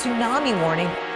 tsunami warning.